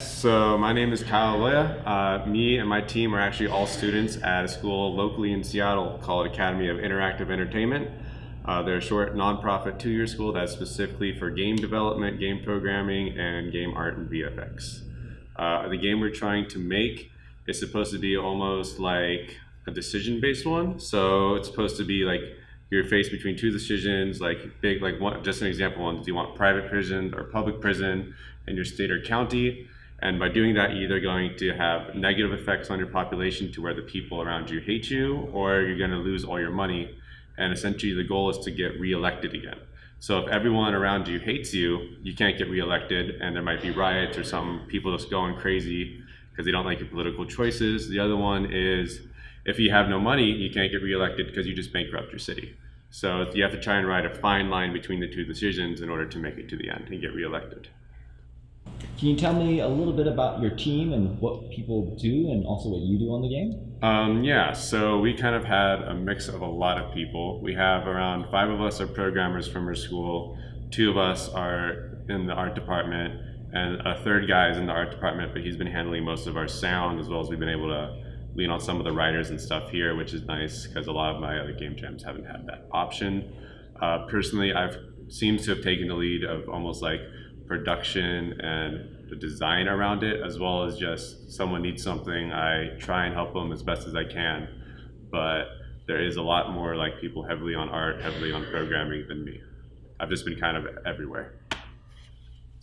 So my name is Kyle Aloya. Uh, me and my team are actually all students at a school locally in Seattle called Academy of Interactive Entertainment. Uh, they're a short nonprofit two-year school that's specifically for game development, game programming, and game art and VFX. Uh, the game we're trying to make is supposed to be almost like a decision-based one. So it's supposed to be like you're faced between two decisions, like big, like one, just an example one, do you want private prison or public prison in your state or county? And by doing that, you're either going to have negative effects on your population to where the people around you hate you, or you're going to lose all your money. And essentially, the goal is to get reelected again. So if everyone around you hates you, you can't get reelected, and there might be riots or some people just going crazy because they don't like your political choices. The other one is if you have no money, you can't get reelected because you just bankrupt your city. So you have to try and ride a fine line between the two decisions in order to make it to the end and get reelected. Can you tell me a little bit about your team and what people do and also what you do on the game? Um, yeah, so we kind of had a mix of a lot of people. We have around five of us are programmers from our school, two of us are in the art department, and a third guy is in the art department, but he's been handling most of our sound as well as we've been able to lean on some of the writers and stuff here, which is nice because a lot of my other game jams haven't had that option. Uh, personally, I've seems to have taken the lead of almost like production and the design around it, as well as just someone needs something, I try and help them as best as I can. But there is a lot more like people heavily on art, heavily on programming than me. I've just been kind of everywhere,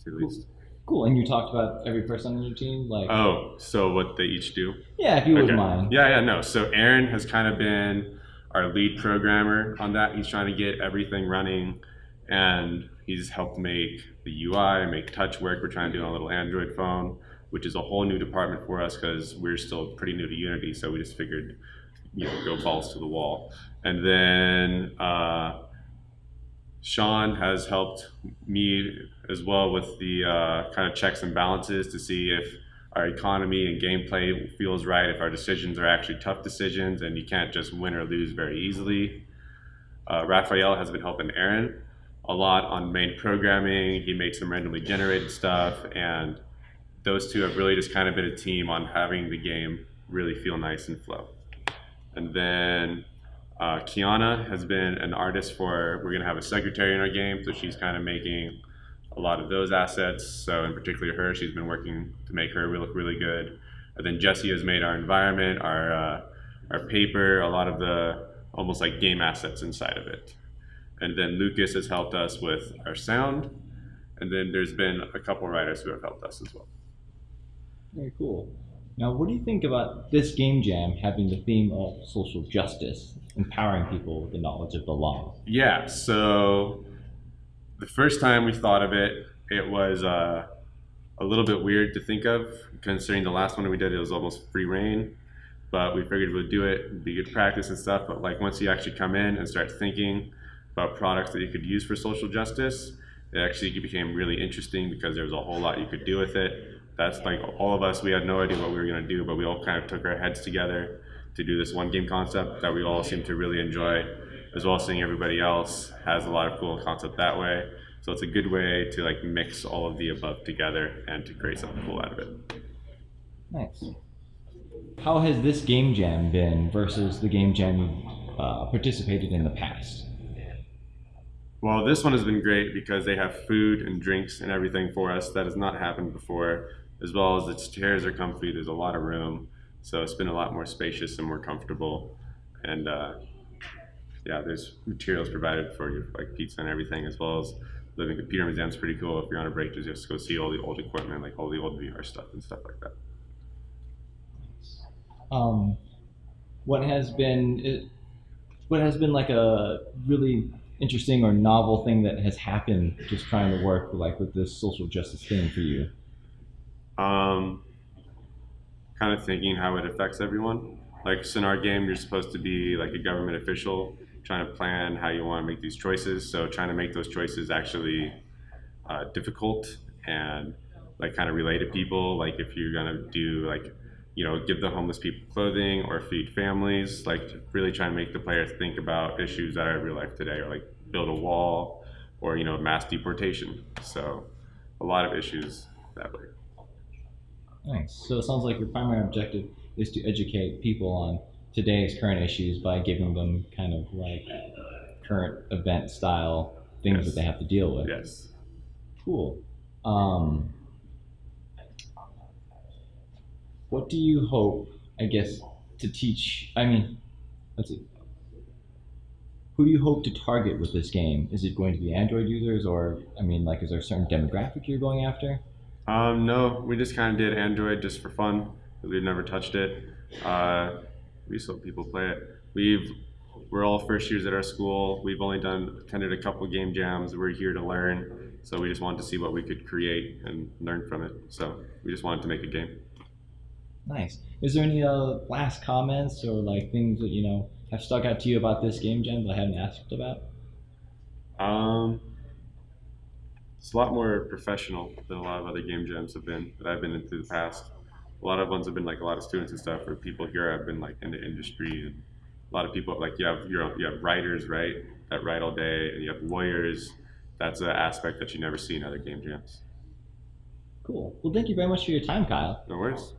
to the least. Cool. And you talked about every person on your team, like Oh, so what they each do? yeah, if you wouldn't mind. Yeah, yeah, no. So Aaron has kind of been our lead programmer on that. He's trying to get everything running, and he's helped make the UI, make touch work. We're trying to do on a little Android phone, which is a whole new department for us because we're still pretty new to Unity. So we just figured, you know, go balls to the wall. And then uh, Sean has helped me as well with the uh, kind of checks and balances to see if our economy and gameplay feels right, if our decisions are actually tough decisions and you can't just win or lose very easily. Uh, Raphael has been helping Aaron a lot on main programming. He makes some randomly generated stuff, and those two have really just kind of been a team on having the game really feel nice and flow. And then uh, Kiana has been an artist for, we're going to have a secretary in our game, so she's kind of making a lot of those assets. So, in particular, her, she's been working to make her look really good. And then Jesse has made our environment, our, uh, our paper, a lot of the almost like game assets inside of it. And then Lucas has helped us with our sound. And then there's been a couple writers who have helped us as well. Very cool. Now, what do you think about this game jam having the theme of social justice, empowering people with the knowledge of the law? Yeah, so the first time we thought of it, it was uh, a little bit weird to think of, considering the last one we did, it was almost free reign. But we figured we'd do it, be good practice and stuff. But like once you actually come in and start thinking about products that you could use for social justice, it actually became really interesting because there was a whole lot you could do with it. That's like all of us, we had no idea what we were going to do, but we all kind of took our heads together to do this one game concept that we all seem to really enjoy, as well as seeing everybody else has a lot of cool concept that way. So it's a good way to like mix all of the above together and to create something cool out of it. Nice. How has this game jam been versus the game jam you uh, participated in the past? Well, this one has been great because they have food and drinks and everything for us that has not happened before, as well as its chairs are comfy. There's a lot of room, so it's been a lot more spacious and more comfortable. And uh, yeah, there's materials provided for you, like pizza and everything, as well as living computer museum's pretty cool. If you're on a break, just to go see all the old equipment, like all the old VR stuff and stuff like that. Um, what has been it, what has been like a really interesting or novel thing that has happened just trying to work like with this social justice thing for you? Um, kind of thinking how it affects everyone. Like so in our game, you're supposed to be like a government official, trying to plan how you want to make these choices. So trying to make those choices actually uh, difficult and like kind of relate to people. Like if you're gonna do like you know give the homeless people clothing or feed families, like really try and make the players think about issues that are real life today, or like build a wall or you know mass deportation. So a lot of issues that way. Nice. So it sounds like your primary objective is to educate people on today's current issues by giving them kind of like current event style things Yes. that they have to deal with. Yes. Cool. Um, what do you hope, I guess, to teach? I mean, let's see. Who do you hope to target with this game? Is it going to be Android users, or I mean, like, is there a certain demographic you're going after? Um, no, we just kind of did Android just for fun we've never touched it. Uh, we just hope people play it. We've we're all first years at our school. We've only done attended a couple game jams. We're here to learn, so we just wanted to see what we could create and learn from it. So we just wanted to make a game. Nice. Is there any uh, last comments or like things that you know have stuck out to you about this game jam that I haven't asked about? Um, it's a lot more professional than a lot of other game jams have been that I've been into the past. A lot of ones have been like a lot of students and stuff, or people here have been like in the industry, and a lot of people like you have you have writers right that write all day, and you have lawyers. That's an aspect that you never see in other game jams. Cool. Well, thank you very much for your time, Kyle. No worries.